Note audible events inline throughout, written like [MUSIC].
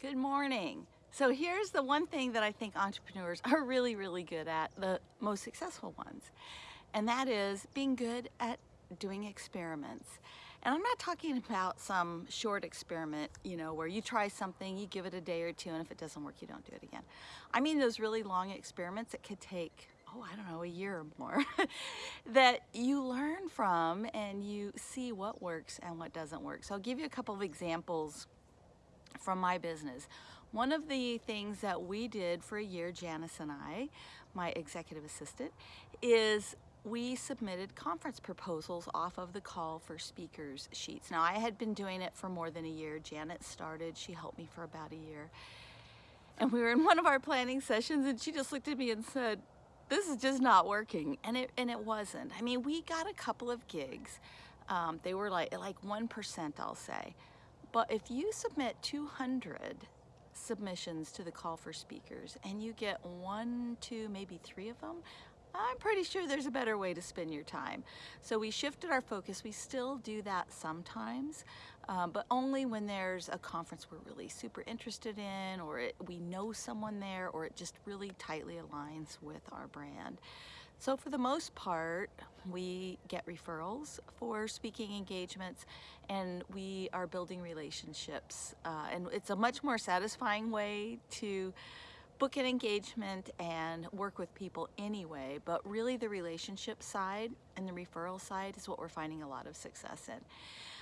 Good morning. So here's the one thing that I think entrepreneurs are really, really good at, the most successful ones, and that is being good at doing experiments. And I'm not talking about some short experiment, you know, where you try something, you give it a day or two, and if it doesn't work, you don't do it again. I mean those really long experiments that could take, oh, I don't know, a year or more, [LAUGHS] that you learn from and you see what works and what doesn't work. So I'll give you a couple of examples from my business. One of the things that we did for a year, Janice and I, my executive assistant, is we submitted conference proposals off of the call for speakers sheets. Now I had been doing it for more than a year. Janet started, she helped me for about a year. And we were in one of our planning sessions and she just looked at me and said, this is just not working. And it, and it wasn't. I mean, we got a couple of gigs. Um, they were like, like 1%, I'll say. But if you submit 200 submissions to the call for speakers and you get one, two, maybe three of them, I'm pretty sure there's a better way to spend your time. So we shifted our focus. We still do that sometimes, um, but only when there's a conference we're really super interested in or it, we know someone there or it just really tightly aligns with our brand. So for the most part, we get referrals for speaking engagements and we are building relationships. Uh, and it's a much more satisfying way to book an engagement and work with people anyway, but really the relationship side and the referral side is what we're finding a lot of success in.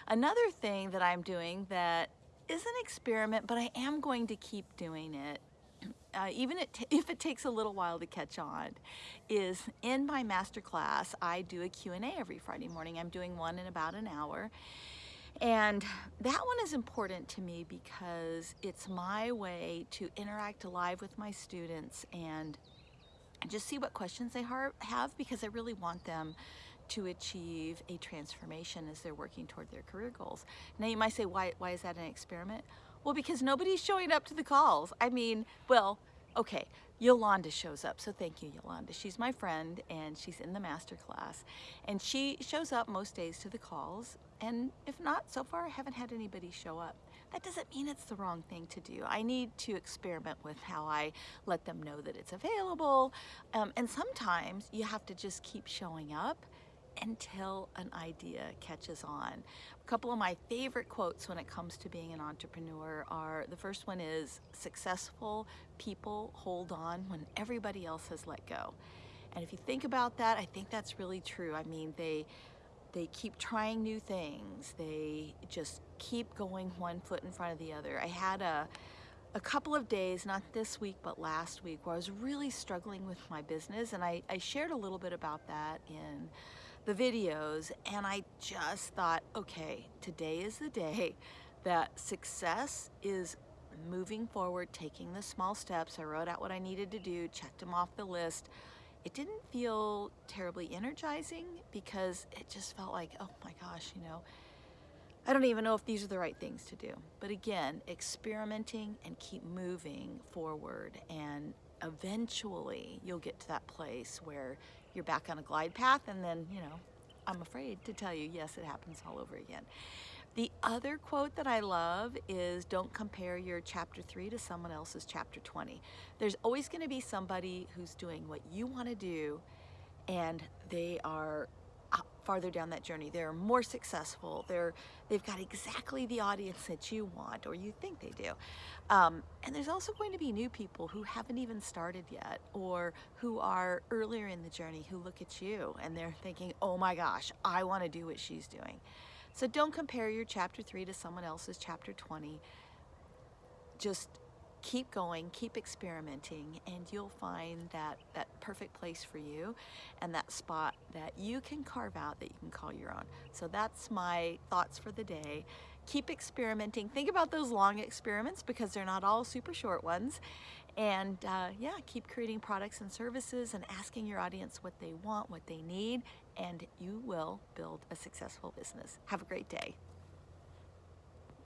Another thing that I'm doing that is an experiment, but I am going to keep doing it uh, even it [LAUGHS] if it takes a little while to catch on, is in my master class, I do a Q&A every Friday morning. I'm doing one in about an hour. And that one is important to me because it's my way to interact live with my students and just see what questions they have because I really want them to achieve a transformation as they're working toward their career goals. Now you might say, why, why is that an experiment? Well, because nobody's showing up to the calls. I mean, well, okay, Yolanda shows up. So thank you, Yolanda. She's my friend and she's in the master class. And she shows up most days to the calls. And if not, so far I haven't had anybody show up. That doesn't mean it's the wrong thing to do. I need to experiment with how I let them know that it's available. Um, and sometimes you have to just keep showing up until an idea catches on. A couple of my favorite quotes when it comes to being an entrepreneur are, the first one is, successful people hold on when everybody else has let go. And if you think about that, I think that's really true. I mean, they, they keep trying new things. They just keep going one foot in front of the other. I had a, a couple of days, not this week, but last week, where I was really struggling with my business. And I, I shared a little bit about that in the videos and I just thought, okay, today is the day that success is moving forward, taking the small steps. I wrote out what I needed to do, checked them off the list. It didn't feel terribly energizing because it just felt like, oh my gosh, you know, I don't even know if these are the right things to do. But again, experimenting and keep moving forward and eventually you'll get to that place where you're back on a glide path and then, you know, I'm afraid to tell you, yes, it happens all over again. The other quote that I love is don't compare your chapter 3 to someone else's chapter 20. There's always going to be somebody who's doing what you want to do and they are farther down that journey. They're more successful. They're, they've got exactly the audience that you want or you think they do. Um, and there's also going to be new people who haven't even started yet or who are earlier in the journey who look at you and they're thinking, oh my gosh, I want to do what she's doing. So don't compare your chapter 3 to someone else's chapter 20. Just keep going, keep experimenting, and you'll find that, that perfect place for you and that spot that you can carve out that you can call your own. So that's my thoughts for the day. Keep experimenting. Think about those long experiments because they're not all super short ones. And uh, yeah, keep creating products and services and asking your audience what they want, what they need, and you will build a successful business. Have a great day.